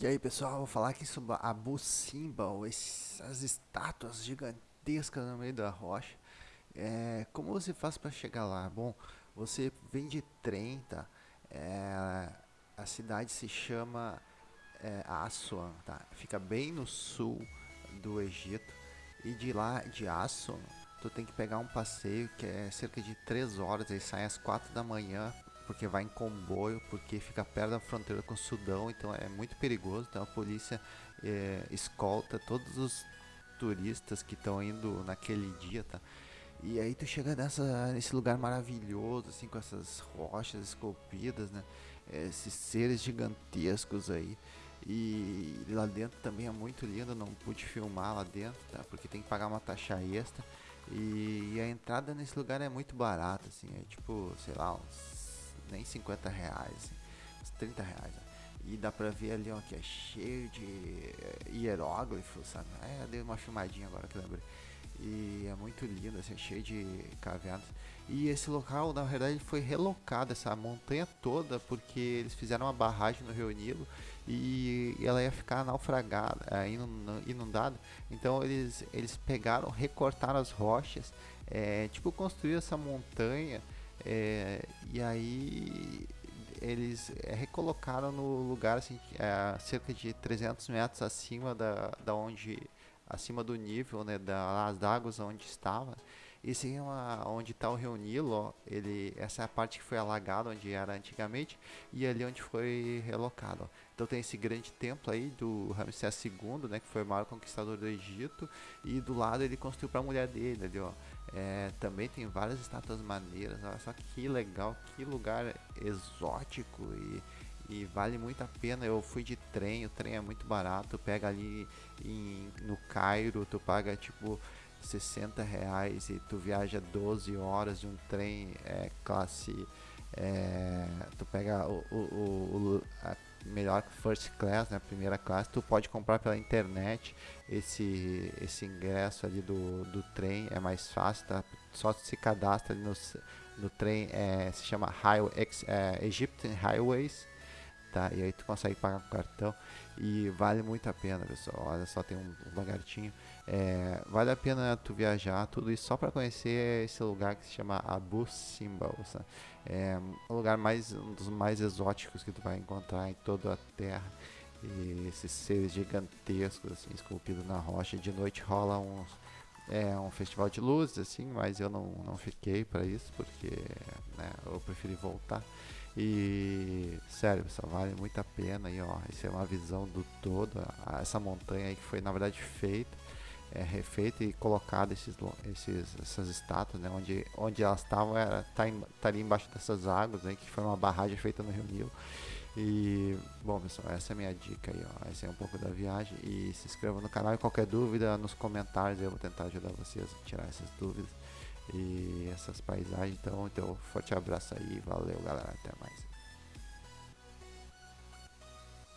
E aí pessoal, vou falar aqui sobre a Simbel, essas estátuas gigantescas no meio da rocha. É, como você faz para chegar lá? Bom, você vem de trem, tá? É, a cidade se chama é, Aswan, tá? Fica bem no sul do Egito. E de lá, de Aswan, tu tem que pegar um passeio que é cerca de 3 horas, ele sai às 4 da manhã porque vai em comboio, porque fica perto da fronteira com o Sudão, então é muito perigoso. Então a polícia é, escolta todos os turistas que estão indo naquele dia, tá? E aí tu chega nessa, nesse lugar maravilhoso, assim, com essas rochas esculpidas, né? Esses seres gigantescos aí. E lá dentro também é muito lindo, não pude filmar lá dentro, tá? Porque tem que pagar uma taxa extra. E, e a entrada nesse lugar é muito barata, assim, é tipo, sei lá, uns nem 50 reais, assim, uns 30 reais. E dá pra ver ali, ó, que é cheio de hieróglifos, sabe? É, dei uma filmadinha agora que lembrei. E é muito lindo, assim, cheio de cavernas. E esse local, na verdade, foi relocado, essa montanha toda, porque eles fizeram uma barragem no Rio Nilo e ela ia ficar naufragada, eh, inundada. Então eles, eles pegaram, recortaram as rochas, é, tipo, construíram essa montanha é, e aí eles é, recolocaram no lugar assim, é, cerca de 300 metros acima da, da onde acima do nível né, das águas onde estava esse é uma, onde está o Rio Nilo, ele, essa é a parte que foi alagada onde era antigamente e ali onde foi relocado. Ó. Então tem esse grande templo aí do Ramsés II, né, que foi o maior conquistador do Egito, e do lado ele construiu para a mulher dele ali, ó. É, também tem várias estátuas maneiras, olha só que legal, que lugar exótico e, e vale muito a pena. Eu fui de trem, o trem é muito barato, tu pega ali em, no Cairo, tu paga tipo 60 reais e tu viaja 12 horas de um trem é, classe. É, tu pega o, o, o, a melhor first class, né, primeira classe, tu pode comprar pela internet esse, esse ingresso ali do, do trem, é mais fácil, tá? Só se cadastra ali no, no trem, é, se chama Highway, é, Egyptian Highways, tá? E aí tu consegue pagar com cartão e vale muito a pena, pessoal. Olha só, tem um, um lagartinho. É, vale a pena tu viajar, tudo isso só para conhecer esse lugar que se chama Abu Simbel. É um lugar mais um dos mais exóticos que tu vai encontrar em toda a Terra. E esses seres gigantescos assim, esculpidos na rocha. De noite rola uns é um festival de luzes, assim, mas eu não, não fiquei para isso, porque né, eu preferi voltar. E sério, pessoal, vale muito a pena aí, ó. Isso é uma visão do todo, essa montanha aí que foi na verdade feita, é, refeita e colocada esses, esses, essas estátuas, né? Onde, onde elas estavam era tá, em, tá ali embaixo dessas águas, né? Que foi uma barragem feita no Rio Nilo. E, bom pessoal, essa é a minha dica aí, ó. Essa é um pouco da viagem. E se inscreva no canal e qualquer dúvida nos comentários eu vou tentar ajudar vocês a tirar essas dúvidas e essas paisagens. Então, então forte abraço aí, valeu galera, até mais.